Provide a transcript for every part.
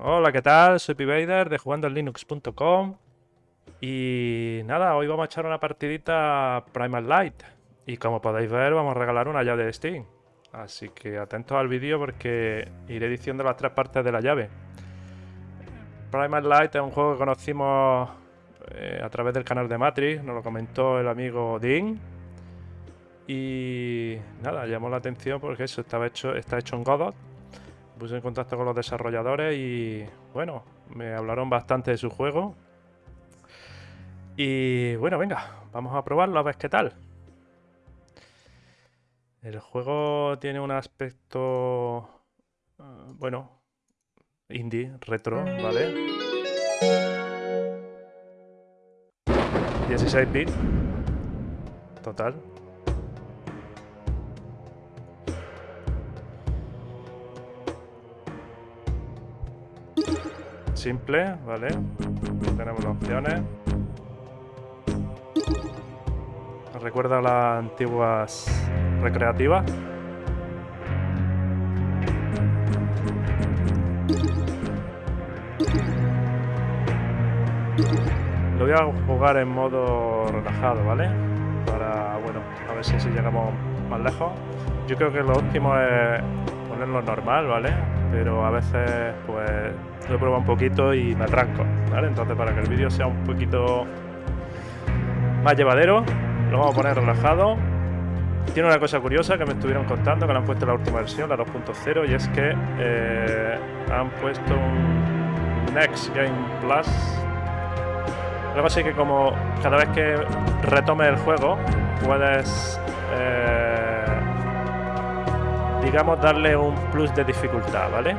Hola, ¿qué tal? Soy Pivader de jugandolinux.com y nada, hoy vamos a echar una partidita Primal Light y como podéis ver vamos a regalar una llave de Steam. Así que atentos al vídeo porque iré diciendo las tres partes de la llave. Primal Light es un juego que conocimos eh, a través del canal de Matrix, nos lo comentó el amigo Dean. Y nada, llamó la atención porque eso estaba hecho, está hecho en Godot puse en contacto con los desarrolladores y bueno, me hablaron bastante de su juego. Y bueno, venga, vamos a probarlo a ver qué tal. El juego tiene un aspecto, eh, bueno, indie, retro, ¿vale? 16 bits, total. Simple, ¿vale? Tenemos las opciones. recuerda las antiguas recreativas. Lo voy a jugar en modo relajado, ¿vale? Para, bueno, a ver si, si llegamos más lejos. Yo creo que lo último es ponerlo normal, ¿vale? Pero a veces, pues, lo probado un poquito y me atranco, ¿vale? Entonces para que el vídeo sea un poquito más llevadero, lo vamos a poner relajado. Tiene una cosa curiosa que me estuvieron contando, que le han puesto la última versión, la 2.0, y es que eh, han puesto un Next Game Plus. Algo así que como cada vez que retome el juego, puedes, eh, digamos, darle un plus de dificultad, ¿vale?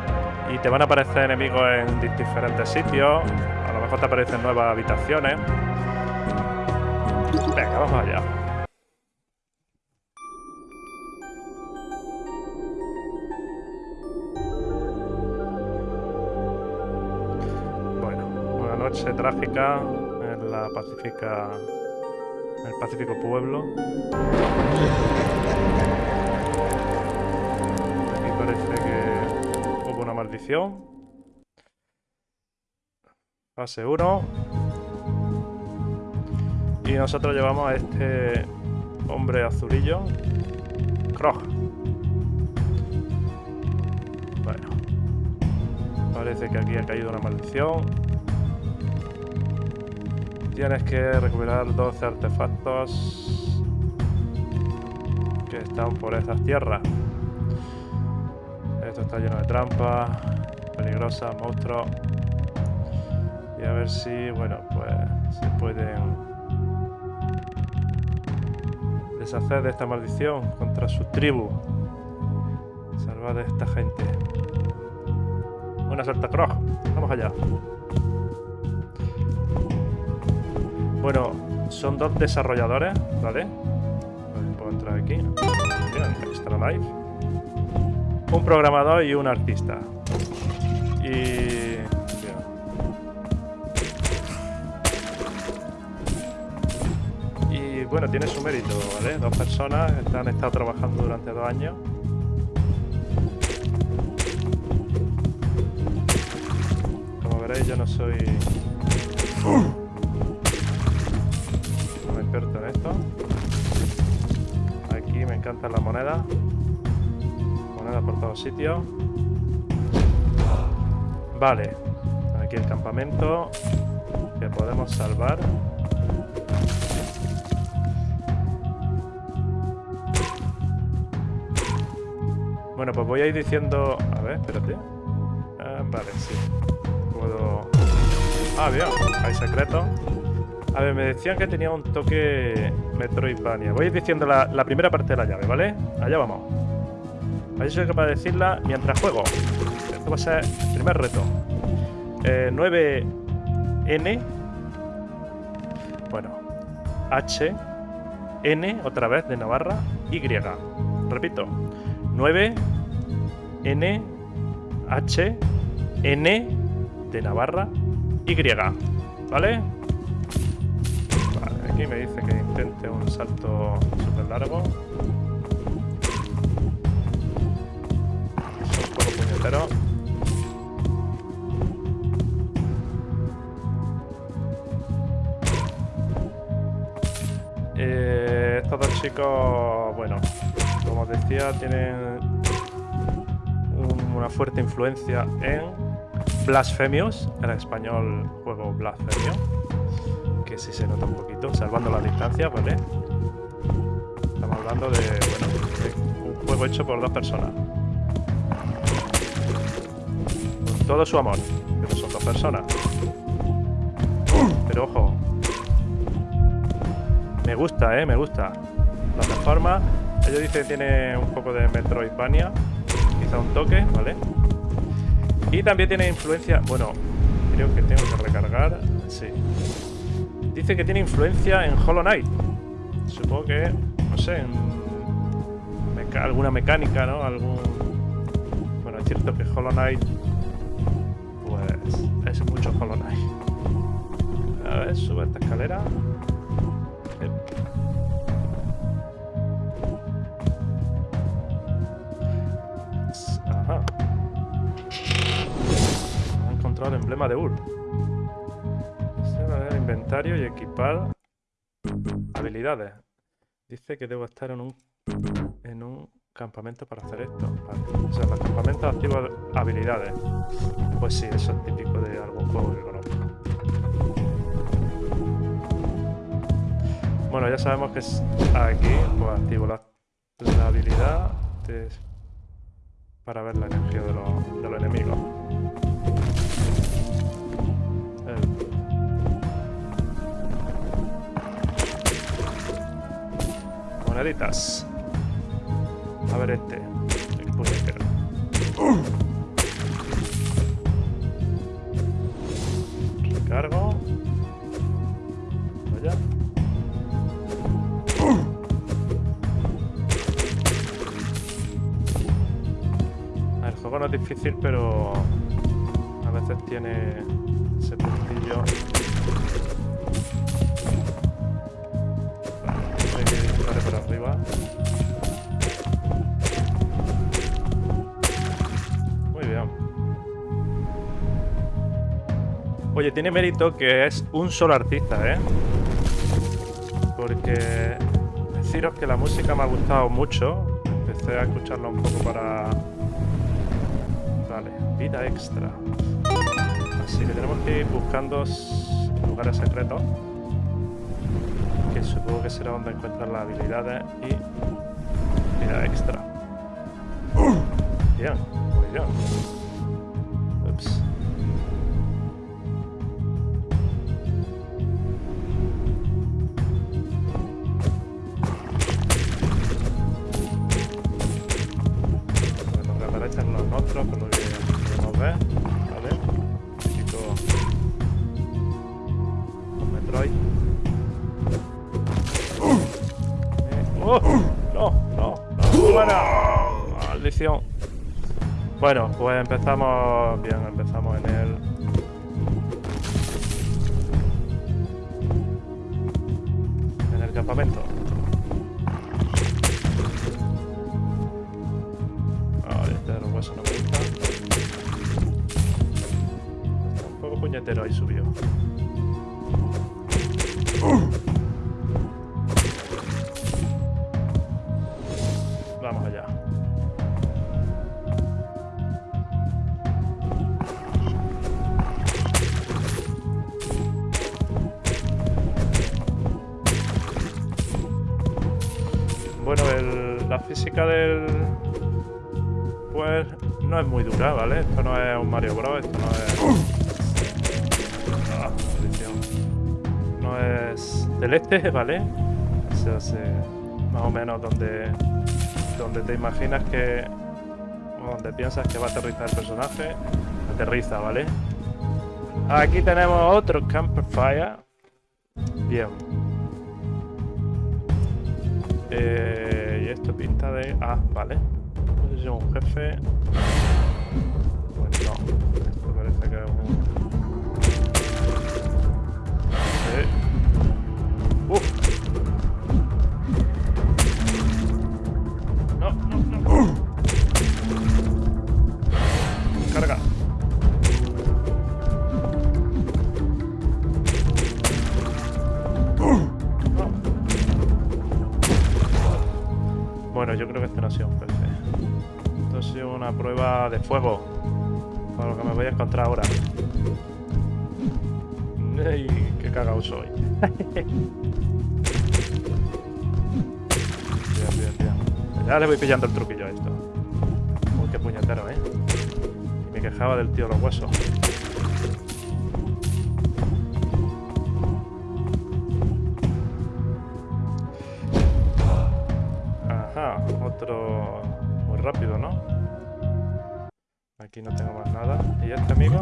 y te van a aparecer enemigos en diferentes sitios. A lo mejor te aparecen nuevas habitaciones. Venga, vamos allá. Bueno, una noche trágica en la Pacífica. En el Pacífico Pueblo. Maldición. Fase 1. Y nosotros llevamos a este hombre azulillo. Krog. Bueno. Parece que aquí ha caído una maldición. Tienes que recuperar 12 artefactos que están por esas tierras. Está lleno de trampas, peligrosas, monstruos. Y a ver si, bueno, pues se pueden deshacer de esta maldición contra su tribu. Salvar de esta gente. Una salta cross. Vamos allá. Bueno, son dos desarrolladores, ¿vale? Puedo entrar aquí. Bien, extra live un programador y un artista. Y... Y bueno, tiene su mérito, ¿vale? Dos personas que han estado trabajando durante dos años. Como veréis, yo no soy... Un experto en esto. Aquí me encantan las monedas por todos sitios. Vale. Aquí el campamento. Que podemos salvar. Bueno, pues voy a ir diciendo... A ver, espérate. Ah, vale, sí. Puedo... Ah, bien. Hay secreto A ver, me decían que tenía un toque Metroidvania. Voy a ir diciendo la primera parte de la llave, ¿vale? Allá vamos. A soy decirla mientras juego. Esto va a ser el primer reto. 9N. Eh, bueno. H. N, otra vez, de Navarra. Y. Repito. 9. N. H. N. De Navarra. Y. ¿Vale? Vale, aquí me dice que intente un salto súper largo. pero... Eh, estos dos chicos, bueno, como os decía, tienen una fuerte influencia en Blasphemous, el español juego Blasphemous, que sí se nota un poquito, salvando las distancias, ¿vale? Estamos hablando de, bueno, de un juego hecho por dos personas. Todo su amor, pero son dos personas. Pero ojo, me gusta, eh, me gusta. La plataforma, ellos dicen que tiene un poco de Metroidvania, quizá un toque, ¿vale? Y también tiene influencia, bueno, creo que tengo que recargar, sí. Dice que tiene influencia en Hollow Knight. Supongo que, no sé, en alguna mecánica, ¿no? Algún... Bueno, es cierto que Hollow Knight, pues, es mucho. A ver, sube esta escalera. el emblema de Ur. el inventario y equipar habilidades. Dice que debo estar en un en un campamento para hacer esto. O sea, los campamentos activan habilidades. Pues sí, eso es típico de algún juego que conozco. Bueno, ya sabemos que aquí pues activo la, habilidad para ver la energía de los, de los enemigos. Moneditas. A ver este. El puñetero. Recargo. Vaya. El juego no es difícil, pero a veces tiene ese puntillo arriba. Tiene mérito que es un solo artista, ¿eh? Porque deciros que la música me ha gustado mucho. Empecé a escucharla un poco para... Vale, vida extra. Así que tenemos que ir buscando lugares secretos supongo que será donde encuentran las habilidades y vida extra. Bien, muy bien. Bueno, pues empezamos bien, empezamos en el... En el campamento. Vale, este de los huesos no me gusta. Está un poco puñetero ahí subió. Es muy dura, ¿vale? Esto no es un Mario Bros, esto no es... No es celeste, ¿vale? Se hace más o menos donde, donde te imaginas que... donde piensas que va a aterrizar el personaje, aterriza, ¿vale? Aquí tenemos otro Camperfire. Bien. Eh esto pinta de... Ah, vale. No sé un fuego. Para lo que me voy a encontrar ahora. ¡Ey! ¡Qué cagado soy! bien, bien, bien. Ya le voy pillando el truquillo a esto. Uy, qué puñetero, ¿eh? Y me quejaba del tío de los huesos. Aquí no tengo más nada. ¿Y este amigo?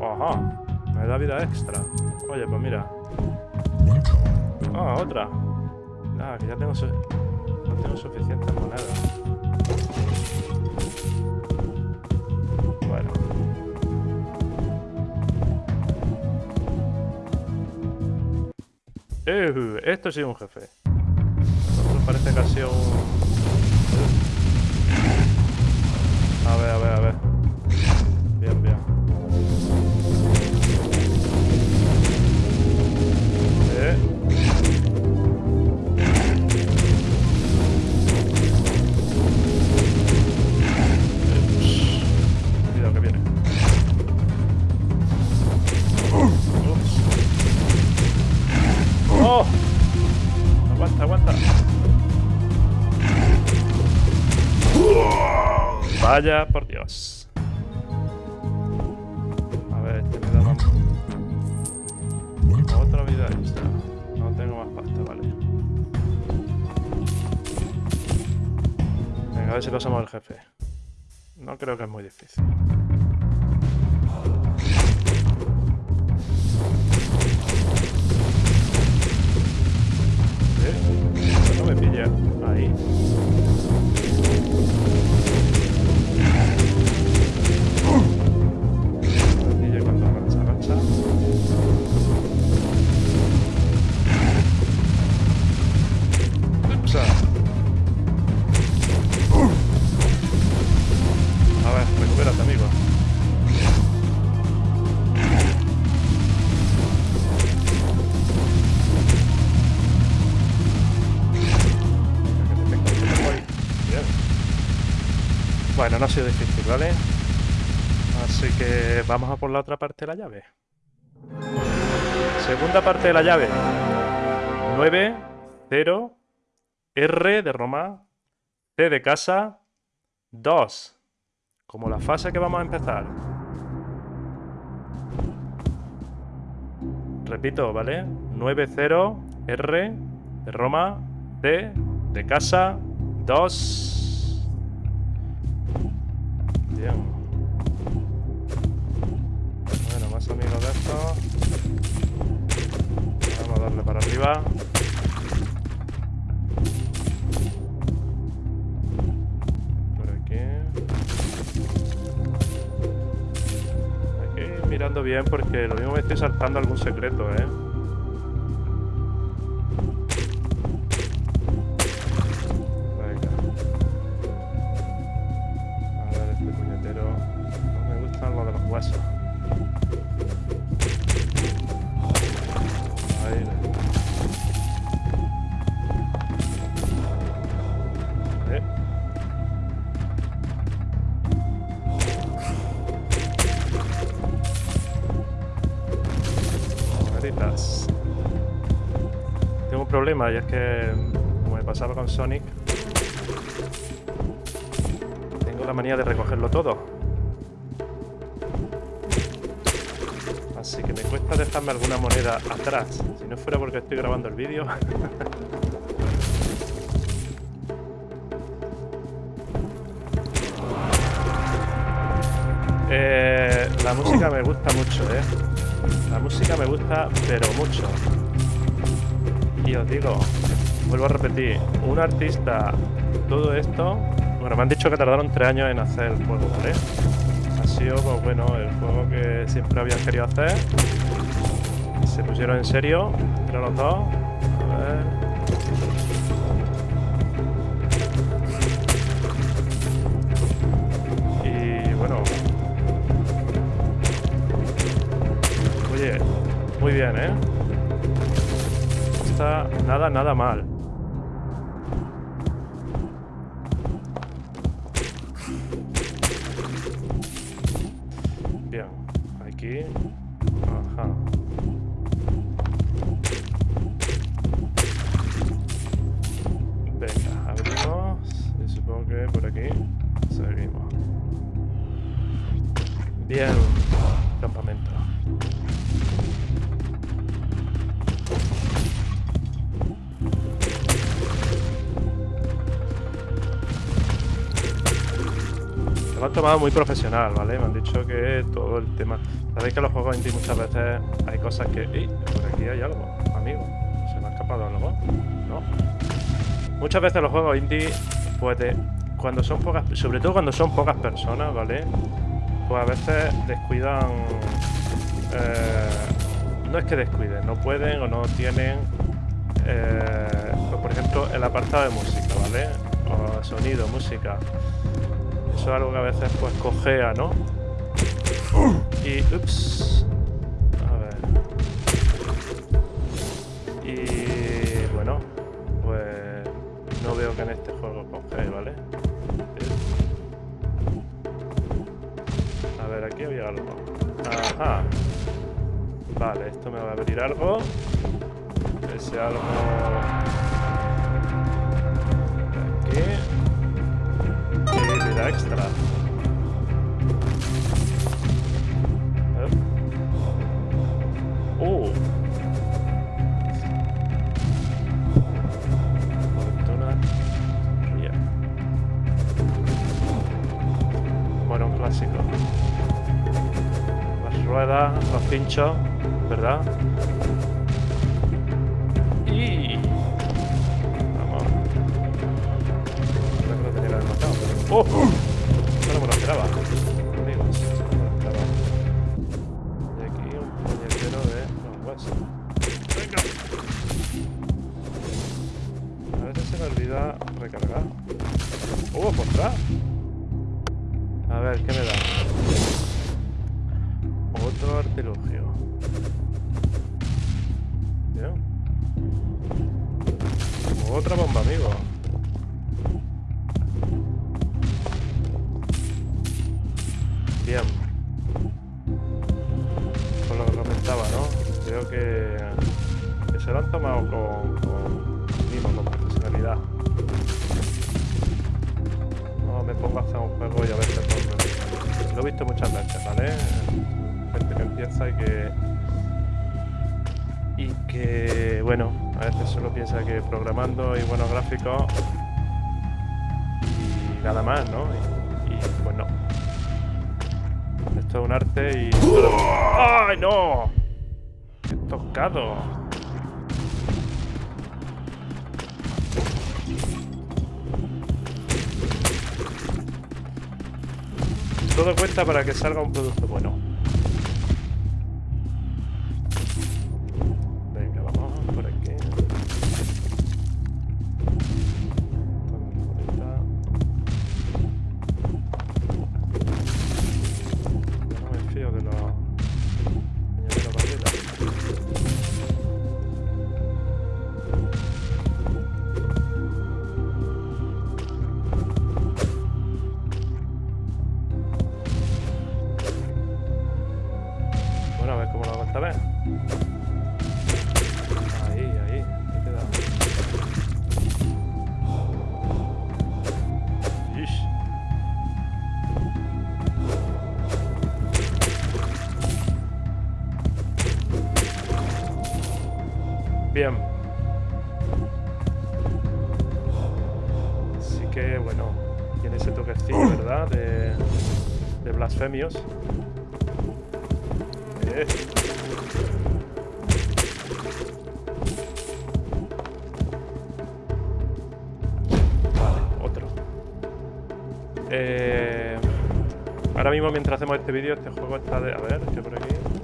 Ajá, me da vida extra. Oye, pues mira. Ah, otra. Nada, que ya tengo, su no tengo suficientes monedas. Bueno. Uh, esto sí es un jefe. Esto parece que ha sido un... A ver, a ver, a ver. Aguanta, aguanta. Vaya, por Dios. A ver, este me da más... Otra vida extra. No tengo más pasta, vale. Venga, a ver si pasamos el jefe. No creo que es muy difícil. ¿Eh? No me pilla. Ahí. Bueno, no ha sido difícil, ¿vale? Así que vamos a por la otra parte de la llave. Segunda parte de la llave. 9, 0, R de Roma, C de casa, 2. Como la fase que vamos a empezar. Repito, ¿vale? 9, 0, R de Roma, C de casa, 2. Bien. Bueno, más amigos de esto. Vamos a darle para arriba. Por aquí. Hay que ir mirando bien porque lo mismo me estoy saltando algún secreto, ¿eh? Puñetero. No me gustan los de los huesos. Eh. Tengo un problema y es que, como me pasaba con Sonic, de recogerlo todo. Así que me cuesta dejarme alguna moneda atrás. Si no fuera porque estoy grabando el vídeo. Eh, la música me gusta mucho, ¿eh? La música me gusta, pero mucho. Y os digo, vuelvo a repetir, un artista, todo esto... Bueno, me han dicho que tardaron tres años en hacer el juego, ¿vale? Ha sido, pues bueno, el juego que siempre habían querido hacer. Se pusieron en serio entre los dos. A ver. Y bueno. Oye, muy bien, ¿eh? Está nada, nada mal. Me lo han tomado muy profesional, ¿vale? Me han dicho que todo el tema... Sabéis que los juegos indie muchas veces hay cosas que... ¡Ey! Por aquí hay algo, amigo. ¿Se me ha escapado algo? No. Muchas veces los juegos indie, pues cuando son pocas... Sobre todo cuando son pocas personas, ¿vale? Pues a veces descuidan... Eh, no es que descuiden, no pueden o no tienen... Eh, pues por ejemplo, el apartado de música, ¿vale? O sonido, música eso es algo que a veces pues cojea, ¿no? Y... Ups. A ver. Y... Bueno, pues... No veo que en este juego cojee, ¿vale? A ver, aquí había algo. Ajá. Vale, esto me va a abrir algo. Ese algo... extra. Oh. Bueno, un clásico. Las ruedas, los pinchos, ¿verdad? Bien. Con lo que comentaba, ¿no? Creo que, se lo han tomado con, con, con profesionalidad. No me pongo a hacer un juego y a veces no Lo he visto muchas veces, ¿vale? Gente que empieza y que... Y que, bueno, a veces solo piensa que programando y buenos gráficos y nada más, ¿no? y pues no un arte y... ¡Ay, no! He tocado. Todo cuenta para que salga un producto bueno. Eh, ahora mismo, mientras hacemos este vídeo, este juego está de... A ver, por aquí...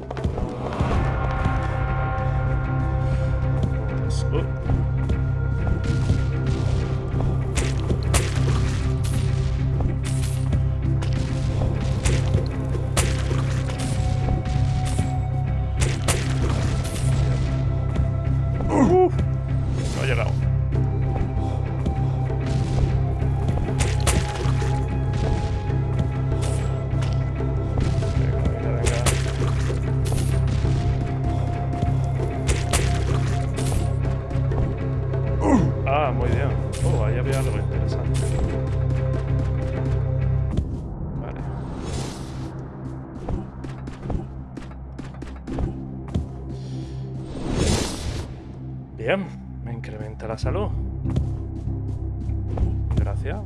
la salud. Gracias.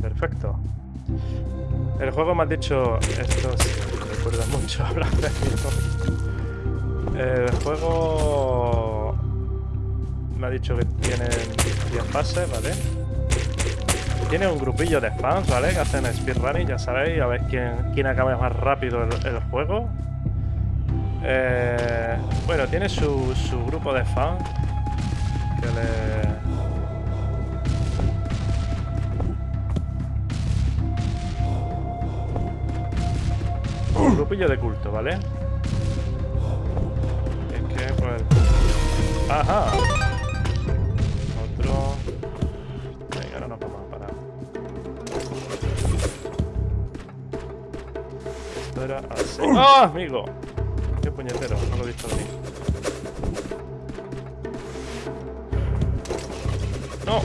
Perfecto. El juego me ha dicho... Esto me recuerda mucho a Black El juego... Me ha dicho que tiene 10 fases, ¿vale? Tiene un grupillo de fans, ¿vale? Que hacen speedrunning, ya sabéis, a ver quién, quién acaba más rápido el, el juego. Eh, bueno, tiene su, su grupo de fans que le... Un grupillo de culto, ¿vale? Es que, pues... ¡Ajá! Así. ¡Ah, amigo! ¡Qué puñetero! No lo he visto venir. ¡No!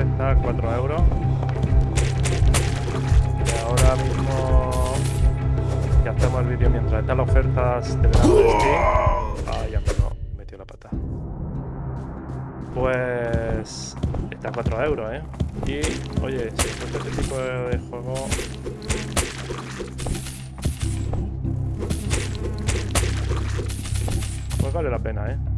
Está a 4 euros. Y ahora mismo que hacemos el vídeo mientras están las ofertas de verano de Steam. Ay, amigo, metió la pata. Pues está a 4 euros, ¿eh? Y, oye, si encuentro este tipo de juego... Pues vale la pena, ¿eh?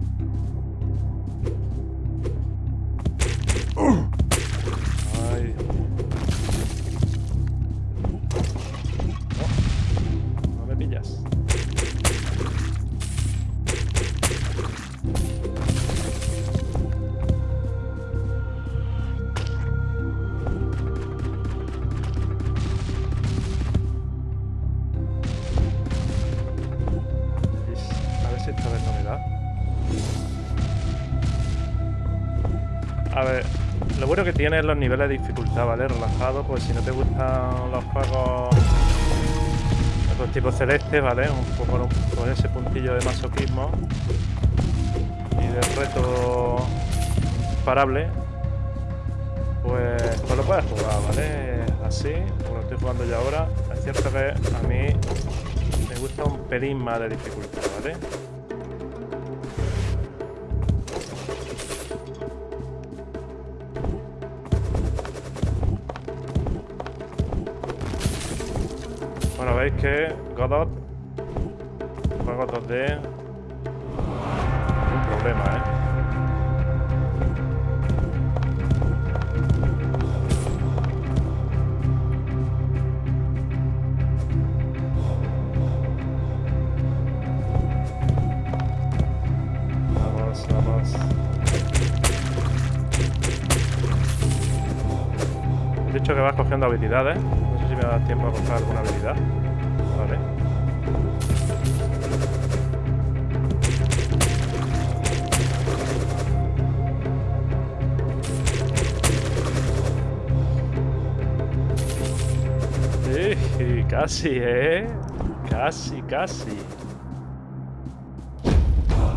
Que tiene es los niveles de dificultad, ¿vale? Relajado, pues si no te gustan los juegos con tipo celeste, ¿vale? Un poco con, con ese puntillo de masoquismo y de reto parable, pues, pues lo puedes jugar, ¿vale? Así, como lo estoy jugando yo ahora. Es cierto que a mí me gusta un pelín más de dificultad, ¿vale? Veis que Godot, juego 2D, un problema, ¿eh? He dicho que vas cogiendo habilidades. No sé si me da tiempo a coger alguna habilidad. casi, ¿eh? Casi, casi.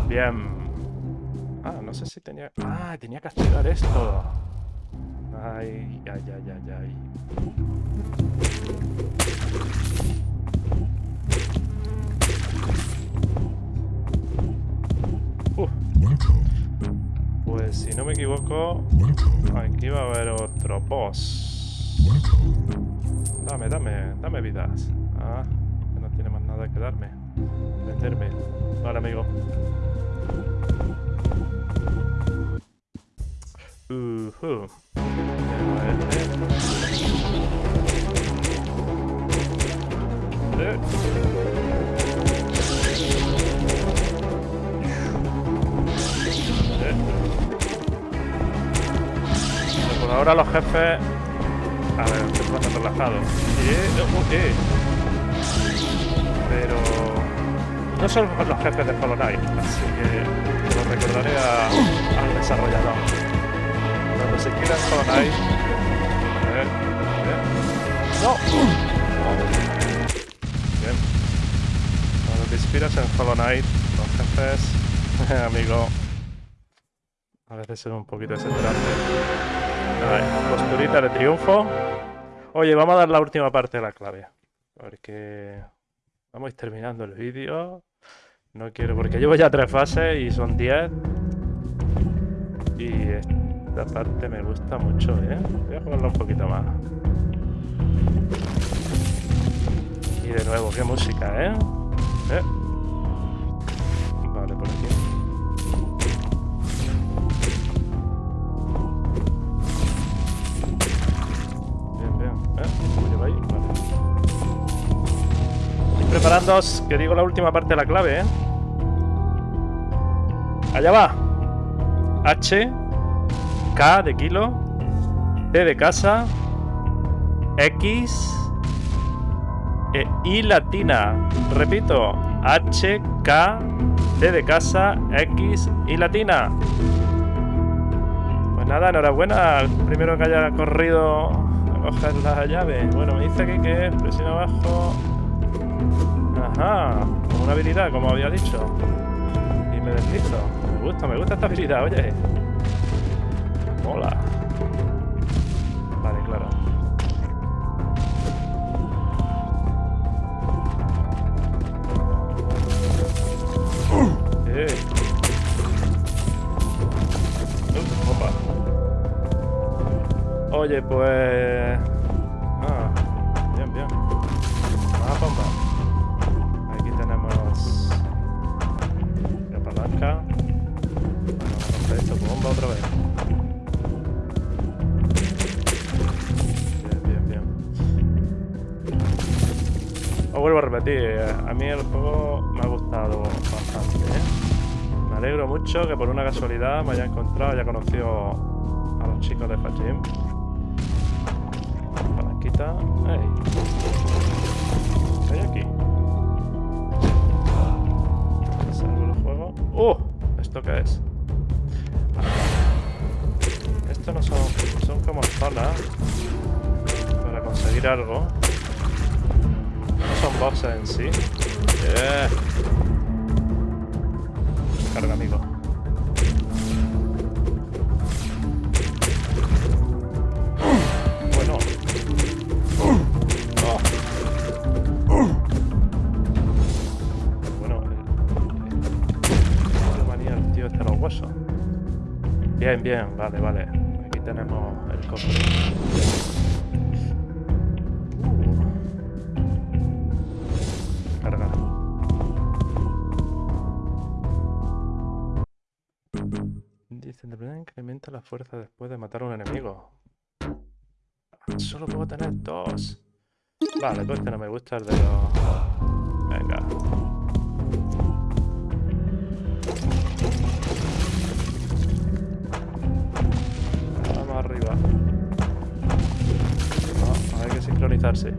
Bien. Ah, no sé si tenía... Ah, tenía que activar esto. Ay, ay, ay, ay, ay. Pues si no me equivoco, aquí va a haber otro boss. Dame, dame, dame vidas. Ah, que no tiene más nada que darme. Venderme. Vale, amigo. Uh -huh. eh. Por ahora los jefes a ver, estoy jugando relajado. Eh, uh, eh. Pero... No son los jefes de Hollow Knight, así que lo recordaré a- al desarrollador. Cuando se quiera Hollow Knight... A ver, a ver. ¡No! Bien. Cuando te inspiras en Hollow Knight, los jefes, amigo, a veces son un poquito desesperantes. Vale, posturita de triunfo. Oye, vamos a dar la última parte de la clave. Porque vamos a ir terminando el vídeo. No quiero, porque llevo ya tres fases y son 10. Y esta parte me gusta mucho, ¿eh? Voy a jugarla un poquito más. Y de nuevo, qué música, ¿eh? ¿Eh? Vale, por aquí. ¿Eh? ¿Cómo lleva ahí? Vale. Y preparándoos, que digo la última parte de la clave, ¿eh? Allá va. H, K de kilo, C de casa, X, e I latina. Repito, H, K, D de casa, X, I latina. Pues nada, enhorabuena al primero que haya corrido a coger la llave. Bueno, me dice aquí que presiona abajo. Ajá, como una habilidad, como había dicho. Y me deslizo. Me gusta, me gusta esta habilidad, oye. Mola. Oye, pues... Ah, bien, bien. Más bomba. Aquí tenemos... La palanca. Bueno, a esto bomba otra vez. Bien, bien, bien. Os vuelvo a repetir, a mí el juego me ha gustado bastante, ¿eh? Me alegro mucho que por una casualidad me haya encontrado, haya conocido a los chicos de Fajim. Palanquita. ¡Ey! ¿Qué hay aquí? Salgo el juego. ¡Uh! ¿Esto qué es? Esto no son... Son como zonas para conseguir algo. No son bosses en sí. Yeah. Carga, amigo. Bien, bien, vale, vale. Aquí tenemos el cofre. Uh. Carga. Dice, incrementa la fuerza después de matar a un enemigo. Solo puedo tener dos. Vale, pues este no me gusta el de los... Venga. Sincronizarse.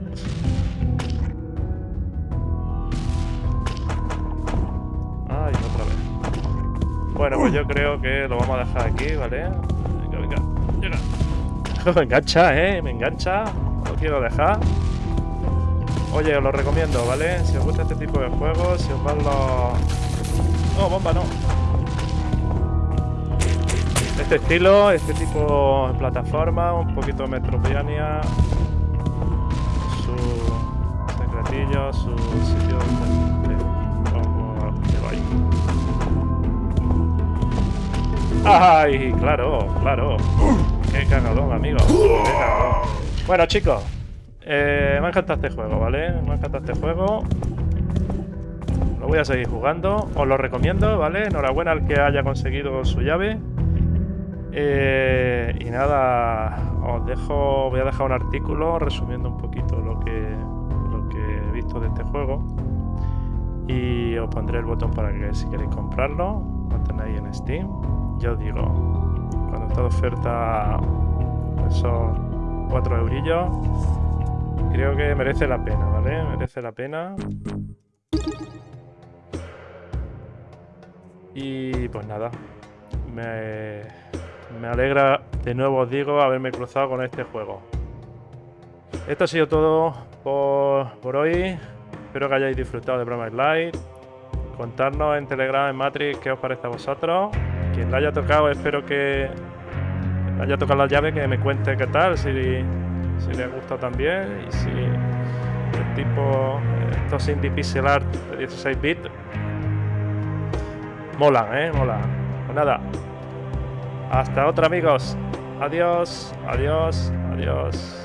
Ay, otra vez. Bueno, pues yo creo que lo vamos a dejar aquí, ¿vale? Venga, venga, llega. Me engancha, ¿eh? Me engancha. Lo quiero dejar. Oye, os lo recomiendo, ¿vale? Si os gusta este tipo de juegos, si os van los... No, bomba no. Este estilo, este tipo de plataforma, un poquito de su sitio de... ¡Ay! Claro, claro. Qué cagadón, amigo. Qué cagadón. Bueno, chicos. eh, me ha encantado este juego, ¿vale? Me ha encantado este juego. Lo voy a seguir jugando. Os lo recomiendo, ¿vale? Enhorabuena al que haya conseguido su llave. Eh, y nada, os dejo, voy a dejar un artículo resumiendo un poquito lo que, de este juego. Y os pondré el botón para que si queréis comprarlo, lo tenéis en Steam. Ya os digo, cuando está de oferta esos 4 eurillos. Creo que merece la pena, ¿vale? Merece la pena. Y pues nada, me, me alegra de nuevo, os digo, haberme cruzado con este juego. Esto ha sido todo por, hoy. Espero que hayáis disfrutado de Broma Light. Contarnos en Telegram, en Matrix, qué os parece a vosotros. Quien la haya tocado, espero que haya tocado la llave, que me cuente qué tal, si, si le gusta también y si el tipo, estos indie pixel art de 16 bits, molan, ¿eh? Molan. Pues nada, hasta otra amigos. Adiós, adiós, adiós.